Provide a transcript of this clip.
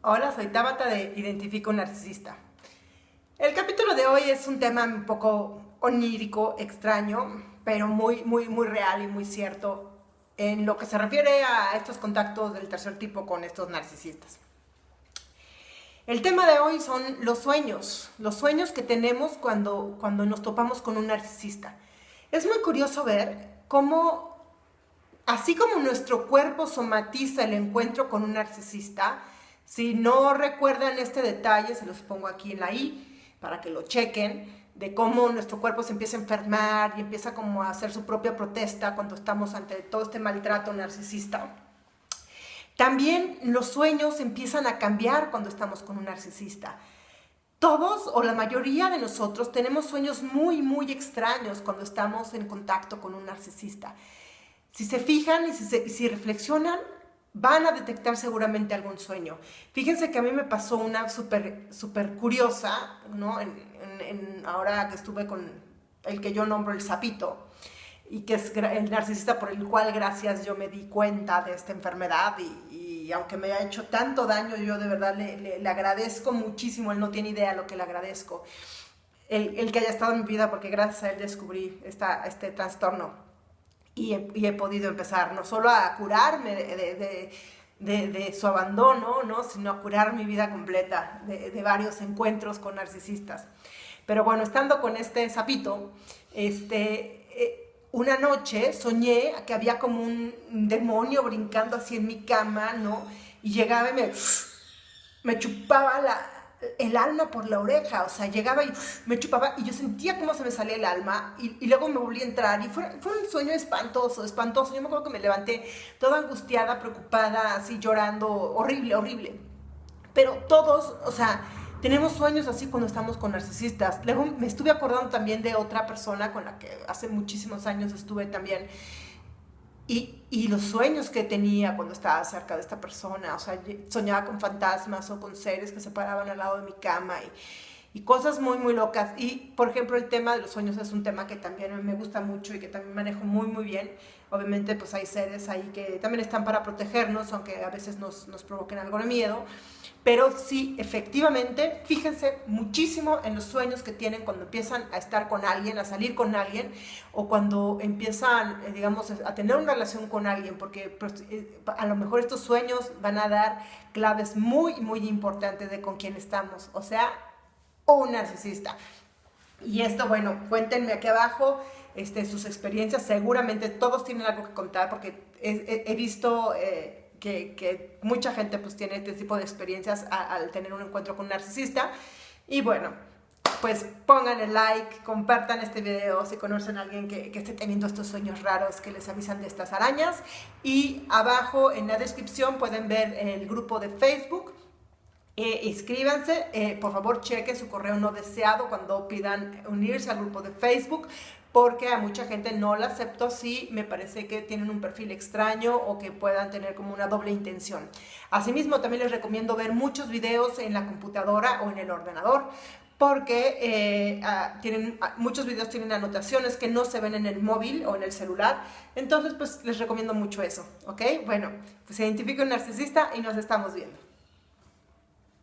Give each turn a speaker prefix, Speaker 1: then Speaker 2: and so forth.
Speaker 1: Hola, soy Tabata de Identifico Narcisista. El capítulo de hoy es un tema un poco onírico, extraño, pero muy, muy, muy real y muy cierto en lo que se refiere a estos contactos del tercer tipo con estos narcisistas. El tema de hoy son los sueños, los sueños que tenemos cuando, cuando nos topamos con un narcisista. Es muy curioso ver cómo, así como nuestro cuerpo somatiza el encuentro con un narcisista, si no recuerdan este detalle, se los pongo aquí en la I, para que lo chequen, de cómo nuestro cuerpo se empieza a enfermar y empieza como a hacer su propia protesta cuando estamos ante todo este maltrato narcisista. También los sueños empiezan a cambiar cuando estamos con un narcisista. Todos o la mayoría de nosotros tenemos sueños muy, muy extraños cuando estamos en contacto con un narcisista. Si se fijan y si, si reflexionan, van a detectar seguramente algún sueño. Fíjense que a mí me pasó una súper super curiosa, ¿no? En, ahora que estuve con el que yo nombro el sapito, y que es el narcisista por el cual gracias yo me di cuenta de esta enfermedad y, aunque me ha hecho tanto daño, yo de verdad le, agradezco muchísimo, él no tiene idea lo que le agradezco, el, el, que haya estado en mi vida porque gracias a él descubrí esta, este trastorno y he, podido empezar no solo a curarme de, su abandono, ¿no? sino a curar mi vida completa de, varios encuentros con narcisistas. Pero bueno, estando con este sapito, este, eh, una noche soñé que había como un demonio brincando así en mi cama, ¿no? Y llegaba y me, me chupaba la, el alma por la oreja, o sea, llegaba y me chupaba y yo sentía cómo se me salía el alma y, luego me volví a entrar y fue, un sueño espantoso, espantoso. Yo me acuerdo que me levanté toda angustiada, preocupada, así llorando, horrible, horrible. Pero todos, o sea, tenemos sueños así cuando estamos con narcisistas. Luego me estuve acordando también de otra persona con la que hace muchísimos años estuve también y, los sueños que tenía cuando estaba cerca de esta persona, o sea, soñaba con fantasmas o con seres que se paraban al lado de mi cama y, y cosas muy, muy locas. Y, por ejemplo, el tema de los sueños es un tema que también me gusta mucho y que también manejo muy, muy bien. Obviamente, pues hay seres ahí que también están para protegernos, aunque a veces nos, nos provoquen algo de miedo. Pero sí, efectivamente, fíjense muchísimo en los sueños que tienen cuando empiezan a estar con alguien, a salir con alguien, o cuando empiezan, eh, digamos, a tener una relación con alguien, porque pues, eh, a lo mejor estos sueños van a dar claves muy, muy importantes de con quién estamos, o sea, un narcisista. Y esto, bueno, cuéntenme aquí abajo este, sus experiencias, seguramente todos tienen algo que contar, porque he, visto... Eh, que, mucha gente pues tiene este tipo de experiencias al tener un encuentro con un narcisista. Y bueno, pues pongan el like, compartan este video si conocen a alguien que, esté teniendo estos sueños raros que les avisan de estas arañas. Y abajo en la descripción pueden ver el grupo de Facebook. Eh, inscríbanse, eh, por favor chequen su correo no deseado cuando pidan unirse al grupo de Facebook porque a mucha gente no la acepto si me parece que tienen un perfil extraño o que puedan tener como una doble intención. Asimismo, también les recomiendo ver muchos videos en la computadora o en el ordenador, porque eh, ah, tienen, ah, muchos videos tienen anotaciones que no se ven en el móvil o en el celular, entonces pues les recomiendo mucho eso, ¿ok? Bueno, pues identifico un narcisista y nos estamos viendo.